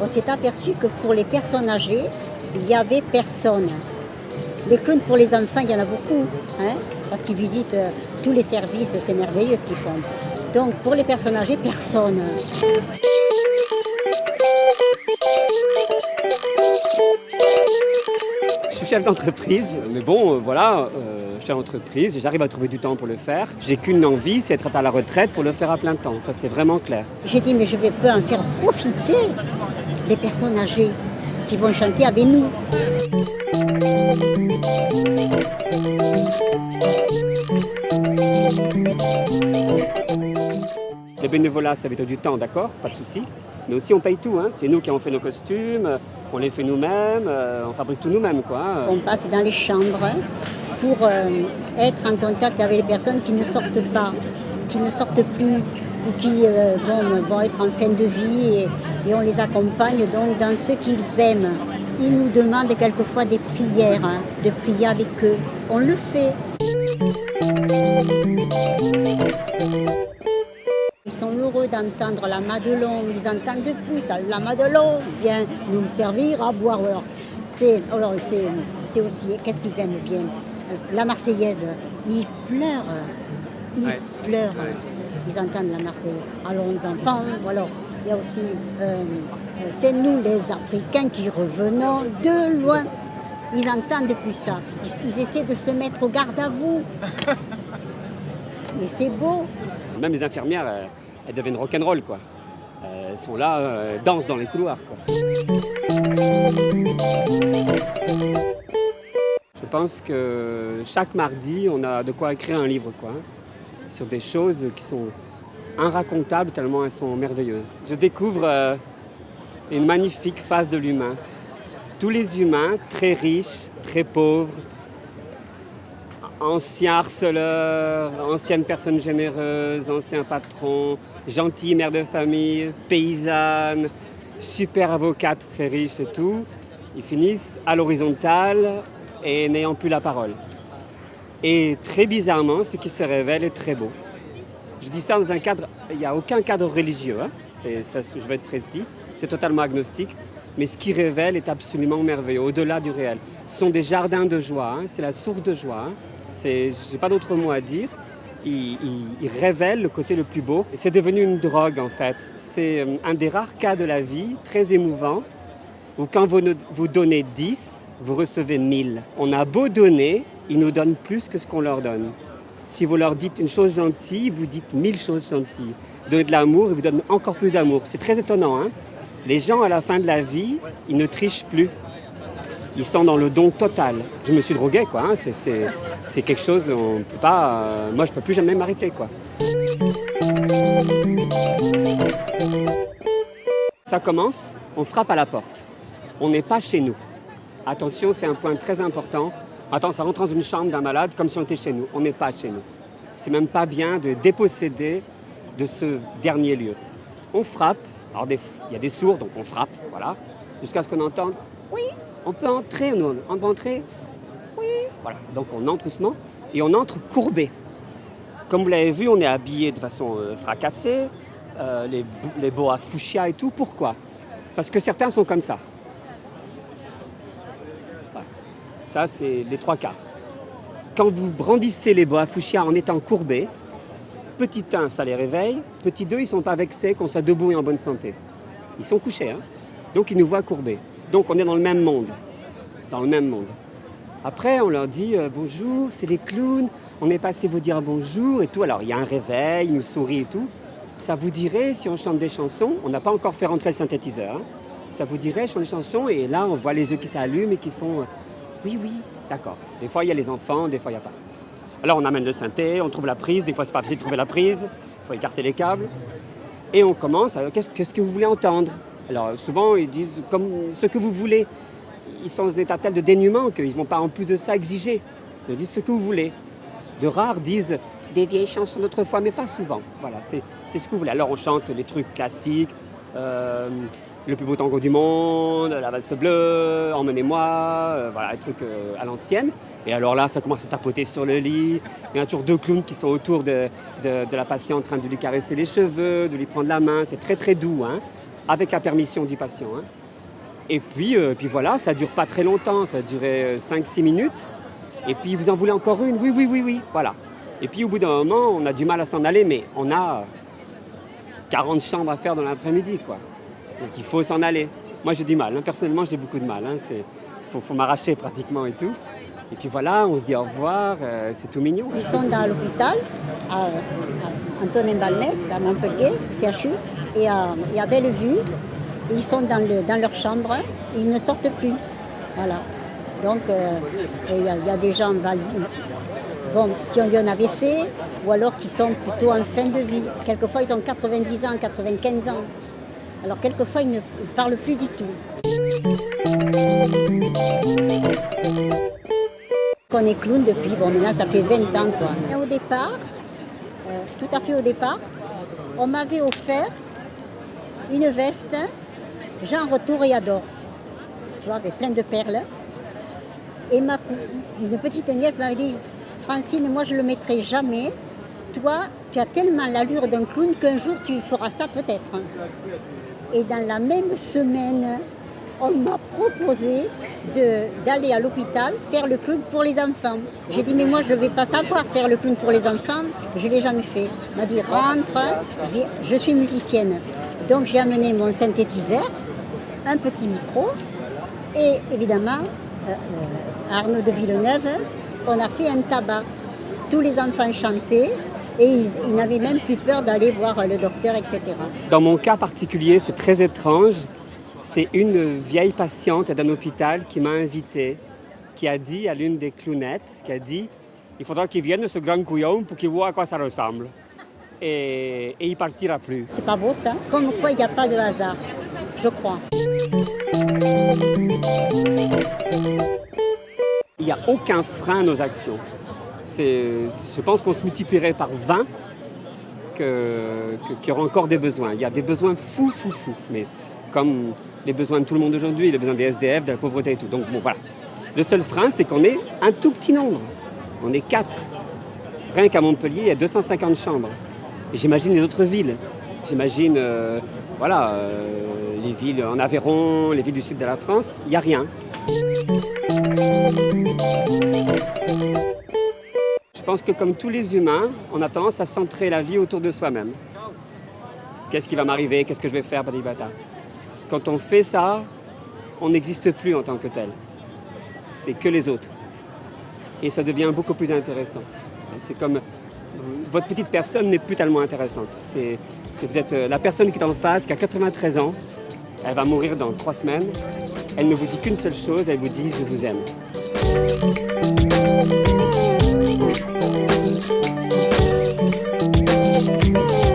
On s'est aperçu que pour les personnes âgées, il n'y avait personne. Les clowns pour les enfants, il y en a beaucoup, hein, parce qu'ils visitent euh, tous les services, c'est merveilleux ce qu'ils font. Donc pour les personnes âgées, personne. Je suis chef d'entreprise, mais bon, euh, voilà, euh, chef d'entreprise, j'arrive à trouver du temps pour le faire. J'ai qu'une envie, c'est d'être à la retraite pour le faire à plein temps. Ça, c'est vraiment clair. J'ai dit, mais je vais pas en faire profiter les personnes âgées qui vont chanter avec nous. Le bénévolat, ça va être du temps, d'accord, pas de souci. Mais aussi, on paye tout. Hein. C'est nous qui avons fait nos costumes, on les fait nous-mêmes, euh, on fabrique tout nous-mêmes. Quoi. hein. On passe dans les chambres pour euh, être en contact avec les personnes qui ne sortent pas, qui ne sortent plus ou qui euh, vont être en fin de vie et, on les accompagne donc dans ce qu'ils aiment. Ils nous demandent quelquefois des prières, hein, de prier avec eux. On le fait. Ils sont heureux d'entendre la Madelon, ils entendent de plus la Madelon vient nous servir à boire. Alors, c'est aussi, qu'est-ce qu'ils aiment bien? La Marseillaise, ils pleurent, ils Ouais. pleurent, Ouais. ils entendent la Marseillaise. Allons enfants, voilà. Il y a aussi, euh, euh, c'est nous les Africains qui revenons de loin. Ils entendent depuis ça. Ils, ils essaient de se mettre au garde à vous. Mais c'est beau. Même les infirmières, euh, elles deviennent rock'n'roll, quoi. Euh, Elles sont là, euh, elles dansent dans les couloirs, quoi. Je pense que chaque mardi, on a de quoi écrire un livre, quoi. hein, sur des choses qui sont inracontables tellement elles sont merveilleuses. Je découvre euh, une magnifique face de l'humain. Tous les humains, très riches, très pauvres, anciens harceleurs, anciennes personnes généreuses, anciens patrons, gentilles mères de famille, paysannes, super avocates très riches et tout, ils finissent à l'horizontale et n'ayant plus la parole. Et très bizarrement, ce qui se révèle est très beau. Je dis ça dans un cadre, il n'y a aucun cadre religieux, hein. Je vais être précis, c'est totalement agnostique, mais ce qui révèle est absolument merveilleux, au-delà du réel. Ce sont des jardins de joie, hein. c'est la source de joie. hein. Je n'ai pas d'autre mot à dire. Il, il- révèle le côté le plus beau. C'est devenu une drogue en fait. C'est euh, un des rares cas de la vie, très émouvant, où quand vous, vous donnez 10, vous recevez 1000. On a beau donner, ils nous donnent plus que ce qu'on leur donne. Si vous leur dites une chose gentille, vous dites mille choses gentilles. Vous de l'amour, ils vous donnent encore plus d'amour. C'est très étonnant. Hein Les gens, à la fin de la vie, ils ne trichent plus. Ils sont dans le don total. Je me suis drogué, quoi. hein. C'est quelque chose, on peut pas... euh, moi, je peux plus jamais m'arrêter, quoi. Ça commence, on frappe à la porte. On n'est pas chez nous. Attention, c'est un point très important. Attends, ça rentre dans une chambre d'un malade comme si on était chez nous. On n'est pas chez nous. C'est même pas bien de déposséder de ce dernier lieu. On frappe. Alors, il y a des sourds, donc on frappe, voilà, jusqu'à ce qu'on entende Oui, on peut entrer, nous, on peut entrer Oui, voilà. Donc on entre doucement et on entre courbé. Comme vous l'avez vu, on est habillé de façon euh, fracassée, euh, les, les boas fuchsia et tout. Pourquoi? Parce que certains sont comme ça. Voilà. Ça, c'est les trois quarts. Quand vous brandissez les boas fuchsia en étant courbé, petit 1, ça les réveille. Petit 2, ils ne sont pas vexés qu'on soit debout et en bonne santé. Ils sont couchés, hein donc ils nous voient courbés. Donc on est dans le même monde. Dans le même monde. Après, on leur dit euh, bonjour, c'est les clowns, on est passé vous dire bonjour et tout. Alors il y a un réveil, ils nous sourient et tout. Ça vous dirait, si on chante des chansons, on n'a pas encore fait rentrer le synthétiseur, hein. ça vous dirait, je chante des chansons et là on voit les yeux qui s'allument et qui font euh, oui, oui, d'accord. Des fois il y a les enfants, des fois il n'y a pas. Alors on amène le synthé, on trouve la prise, des fois c'est pas facile de trouver la prise, il faut écarter les câbles. Et on commence, alors qu'est-ce que vous voulez entendre? Alors souvent ils disent comme ce que vous voulez. Ils sont dans un état tel de dénuement qu'ils ne vont pas en plus de ça exiger. Ils disent ce que vous voulez. De rares disent des vieilles chansons d'autrefois, mais pas souvent. Voilà, c'est c'est ce que vous voulez. Alors on chante les trucs classiques, euh, le plus beau tango du monde, la valse bleue, emmenez-moi, euh, voilà, un truc euh, à l'ancienne. Et alors là, ça commence à tapoter sur le lit. Il y a toujours deux clowns qui sont autour de, de, la patiente en train de lui caresser les cheveux, de lui prendre la main. C'est très très doux, hein, avec la permission du patient. Hein. Et puis, euh, puis voilà, ça dure pas très longtemps, ça duré 5-6 minutes. Et puis vous en voulez encore une? Oui, oui, oui, oui, voilà. Et puis au bout d'un moment, on a du mal à s'en aller, mais on a 40 chambres à faire dans l'après-midi, quoi. Donc il faut s'en aller. Moi j'ai du mal, hein. personnellement j'ai beaucoup de mal. Il hein. faut, m'arracher pratiquement et tout. Et puis voilà, on se dit au revoir, euh, c'est tout mignon. Ils sont dans l'hôpital, à, Antonin Balnès, à Montpellier, CHU, et à, et à Bellevue. Et ils sont dans, le, dans leur chambre, ils ne sortent plus. Voilà. Donc euh, il y, a des gens qui ont eu un AVC, ou alors qui sont plutôt en fin de vie. Quelquefois ils ont 90 ans, 95 ans. Alors quelquefois, ils ne parlent plus du tout. On est clown depuis, bon maintenant ça fait 20 ans quoi. Au départ, euh, tout à fait au départ, on m'avait offert une veste genre toréador, tu vois, avec plein de perles. Et ma, une petite nièce m'avait dit, Francine, moi je le mettrai jamais. Toi, tu as tellement l'allure d'un clown qu'un jour tu feras ça peut-être. Et dans la même semaine, on m'a proposé d'aller à l'hôpital faire le clown pour les enfants. J'ai dit, mais moi, je ne vais pas savoir faire le clown pour les enfants. Je ne l'ai jamais fait. M'a dit, rentre, je suis musicienne. Donc, j'ai amené mon synthétiseur, un petit micro, et évidemment, euh, euh, Arnaud de Villeneuve, on a fait un tabac. Tous les enfants chantaient, et ils, n'avaient même plus peur d'aller voir le docteur, etc. Dans mon cas particulier, c'est très étrange. C'est une vieille patiente d'un hôpital qui m'a invité, qui a dit à l'une des clownettes, qui a dit il faudra qu'il vienne ce grand couillon pour qu'il voit à quoi ça ressemble. Et, et il partira plus. C'est pas beau ça? Comme quoi il n'y a pas de hasard, je crois. Il n'y a aucun frein à nos actions je pense qu'on se multiplierait par 20 qu'il y aura encore des besoins. Il y a des besoins fous, fous, fous. Mais comme les besoins de tout le monde aujourd'hui, les besoins des SDF, de la pauvreté et tout. Donc bon, voilà. Le seul frein, c'est qu'on est un tout petit nombre. On est quatre. Rien qu'à Montpellier, il y a 250 chambres. Et j'imagine les autres villes. J'imagine, euh, voilà, euh, les villes en Aveyron, les villes du sud de la France, il n'y a rien. Je pense que comme tous les humains, on a tendance à centrer la vie autour de soi-même. Qu'est-ce qui va m'arriver? Qu'est-ce que je vais faire? Quand on fait ça, on n'existe plus en tant que tel. C'est que les autres. Et ça devient beaucoup plus intéressant. C'est comme votre petite personne n'est plus tellement intéressante. C'est peut-être la personne qui est en face, qui a 93 ans, elle va mourir dans trois semaines. Elle ne vous dit qu'une seule chose, elle vous dit « je vous aime ». Thank you.